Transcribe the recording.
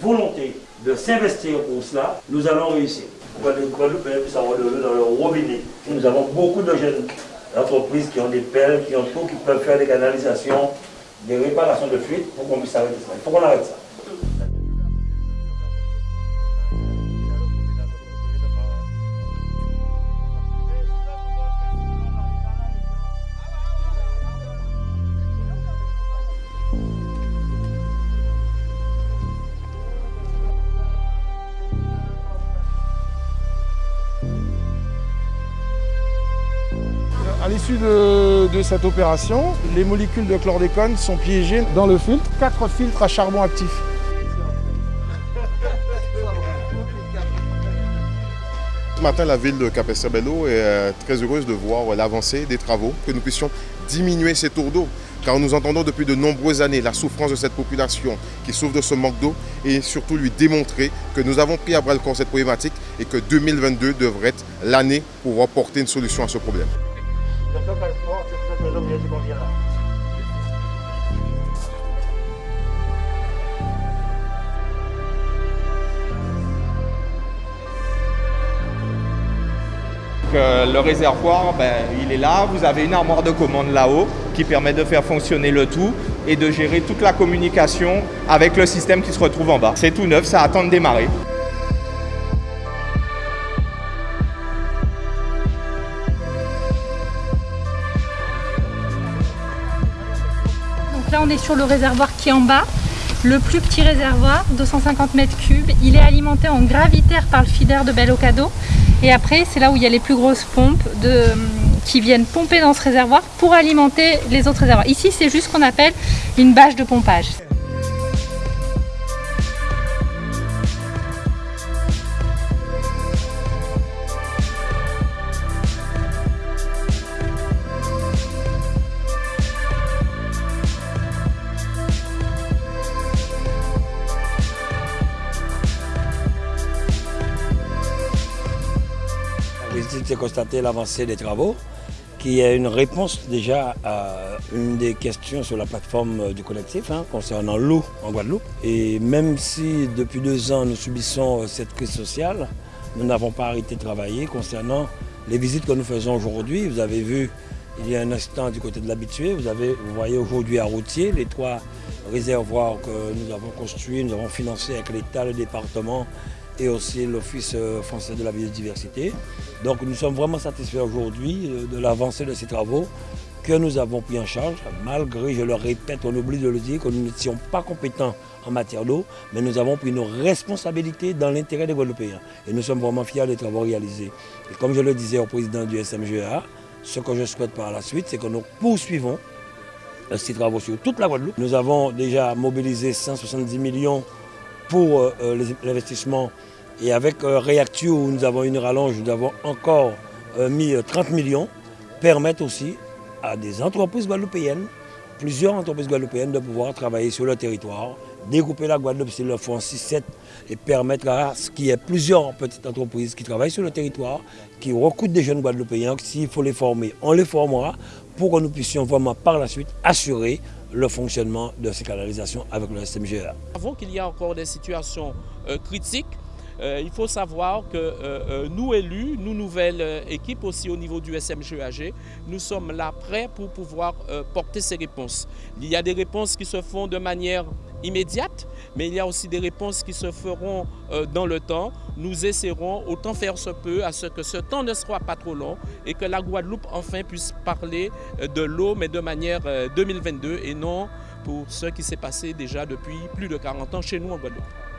volonté de s'investir pour cela, nous allons réussir. Guadeloupéens puissent avoir de l'eau dans leur robinet? Nous avons beaucoup de jeunes entreprises qui ont des pelles, qui ont tout, qui peuvent faire des canalisations, des réparations de fuite pour qu'on puisse arrêter ça. Il faut qu'on arrête ça. De, cette opération, les molécules de chlordécone sont piégées dans le filtre, quatre filtres à charbon actif. Ce matin, la ville de Capesterbello est euh, très heureuse de voir l'avancée des travaux, que nous puissions diminuer ces tours d'eau. Car nous entendons depuis de nombreuses années la souffrance de cette population qui souffre de ce manque d'eau et surtout lui démontrer que nous avons pris à bras le corps cette problématique et que 2022 devrait être l'année pour apporter une solution à ce problème. Le réservoir, ben, il est là. Vous avez une armoire de commande là-haut qui permet de faire fonctionner le tout et de gérer toute la communication avec le système qui se retrouve en bas. C'est tout neuf, ça attend de démarrer. Là, on est sur le réservoir qui est en bas. Le plus petit réservoir, 250 mètres cubes, il est alimenté en gravitaire par le feeder de Bellocado. Et après, c'est là où il y a les plus grosses pompes qui viennent pomper dans ce réservoir pour alimenter les autres réservoirs. Ici, c'est juste ce qu'on appelle une bâche de pompage. Visite, constaté l'avancée des travaux, qui est une réponse déjà à une des questions sur la plateforme du collectif hein, concernant l'eau en Guadeloupe. Et même si depuis deux ans nous subissons cette crise sociale, nous n'avons pas arrêté de travailler concernant les visites que nous faisons aujourd'hui. Vous avez vu il y a un instant du côté de l'habitué, vous, vous voyez aujourd'hui à Routier les trois réservoirs que nous avons construits, nous avons financés avec l'État, le département et aussi l'Office français de la biodiversité. Donc nous sommes vraiment satisfaits aujourd'hui de l'avancée de ces travaux que nous avons pris en charge, malgré, je le répète, on oublie de le dire, que nous n'étions pas compétents en matière d'eau, mais nous avons pris nos responsabilités dans l'intérêt des Guadeloupéens. Et nous sommes vraiment fiers des travaux réalisés. Et comme je le disais au président du SMGA, ce que je souhaite par la suite, c'est que nous poursuivons ces travaux sur toute la Guadeloupe. Nous avons déjà mobilisé 170 millions pour euh, l'investissement. Et avec euh, Reactu où nous avons une rallonge, nous avons encore euh, mis 30 millions, permettent aussi à des entreprises guadeloupéennes, plusieurs entreprises guadeloupéennes de pouvoir travailler sur le territoire, découper la Guadeloupe s'ils le font en 6-7 et permettre à ce qu'il y ait plusieurs petites entreprises qui travaillent sur le territoire, qui recrutent des jeunes guadeloupéens, s'il faut les former, on les formera pour que nous puissions vraiment par la suite assurer le fonctionnement de ces canalisations avec le SMGA. Avant qu'il y ait encore des situations euh, critiques, euh, il faut savoir que euh, nous élus, nous nouvelles équipes aussi au niveau du SMGAG, nous sommes là prêts pour pouvoir porter ces réponses. Il y a des réponses qui se font de manière immédiate, mais il y a aussi des réponses qui se feront euh, dans le temps. Nous essaierons autant faire se peut à ce que ce temps ne soit pas trop long et que la Guadeloupe enfin puisse parler euh, de l'eau, mais de manière euh, 2022 et non pour ce qui s'est passé déjà depuis plus de 40 ans chez nous en Guadeloupe.